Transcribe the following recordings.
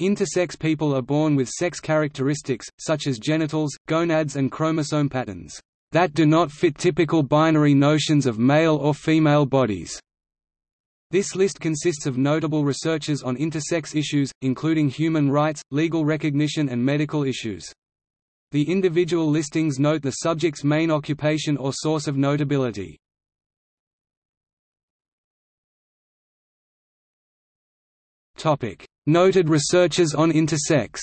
Intersex people are born with sex characteristics, such as genitals, gonads and chromosome patterns, that do not fit typical binary notions of male or female bodies. This list consists of notable researchers on intersex issues, including human rights, legal recognition and medical issues. The individual listings note the subject's main occupation or source of notability. Noted researchers on intersex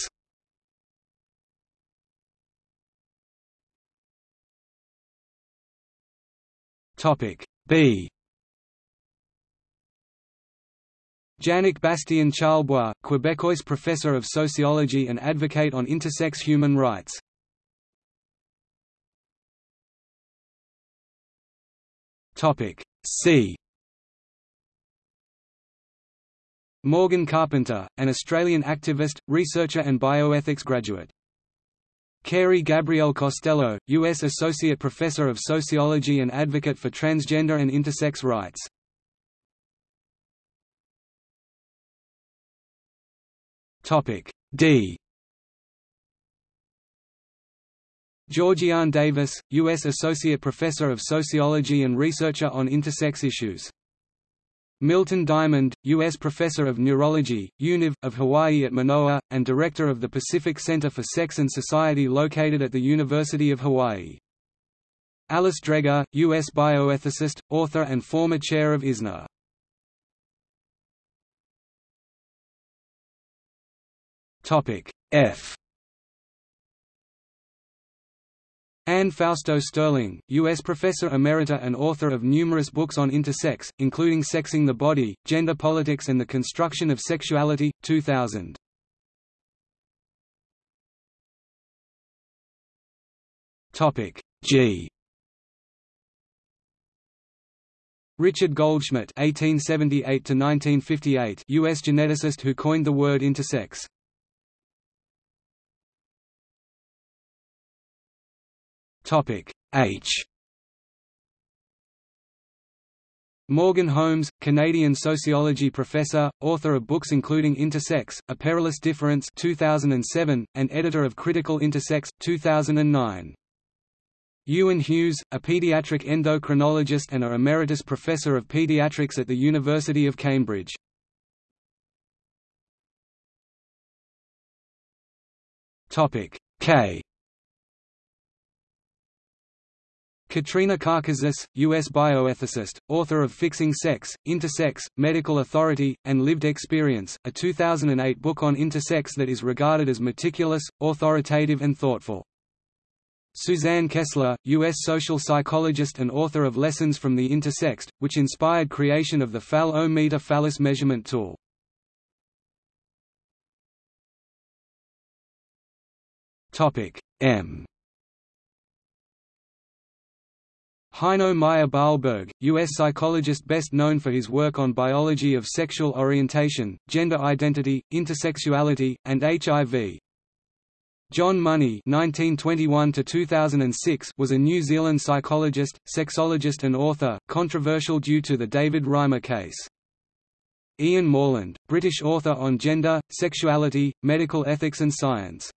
B Janik Bastien Charlebois, Quebecois professor of sociology and advocate on intersex human rights. Topic C. Morgan Carpenter, an Australian activist, researcher and bioethics graduate. Carey Gabrielle Costello, U.S. Associate Professor of Sociology and advocate for transgender and intersex rights. D. Georgiann Davis, U.S. Associate Professor of Sociology and researcher on intersex issues. Milton Diamond, U.S. Professor of Neurology, UNIV, of Hawaii at Manoa, and Director of the Pacific Center for Sex and Society located at the University of Hawaii. Alice Dreger, U.S. bioethicist, author and former chair of ISNA. F. Anne Fausto Sterling, U.S. professor emerita and author of numerous books on intersex, including Sexing the Body, Gender Politics and the Construction of Sexuality, 2000. G Richard Goldschmidt (1878–1958), U.S. geneticist who coined the word intersex. Topic H. Morgan Holmes, Canadian sociology professor, author of books including Intersex: A Perilous Difference (2007) and editor of Critical Intersex (2009). Ieuan Hughes, a pediatric endocrinologist and a emeritus professor of pediatrics at the University of Cambridge. Topic K. Katrina Karkazis, U.S. bioethicist, author of Fixing Sex, Intersex, Medical Authority, and Lived Experience, a 2008 book on intersex that is regarded as meticulous, authoritative and thoughtful. Suzanne Kessler, U.S. social psychologist and author of Lessons from the Intersexed, which inspired creation of the Phal-O-Meter phallus measurement tool. M Heino Meyer Bahlburg, U.S. psychologist best known for his work on biology of sexual orientation, gender identity, intersexuality, and HIV. John Money (1921–2006) was a New Zealand psychologist, sexologist, and author, controversial due to the David Reimer case. Ian Morland, British author on gender, sexuality, medical ethics and science.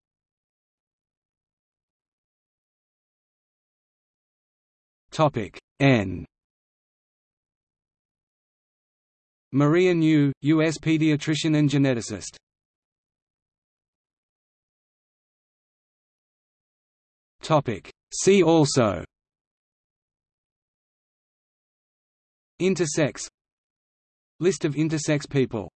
Topic N. Maria New, U.S. pediatrician and geneticist. Topic See also. Intersex List of intersex people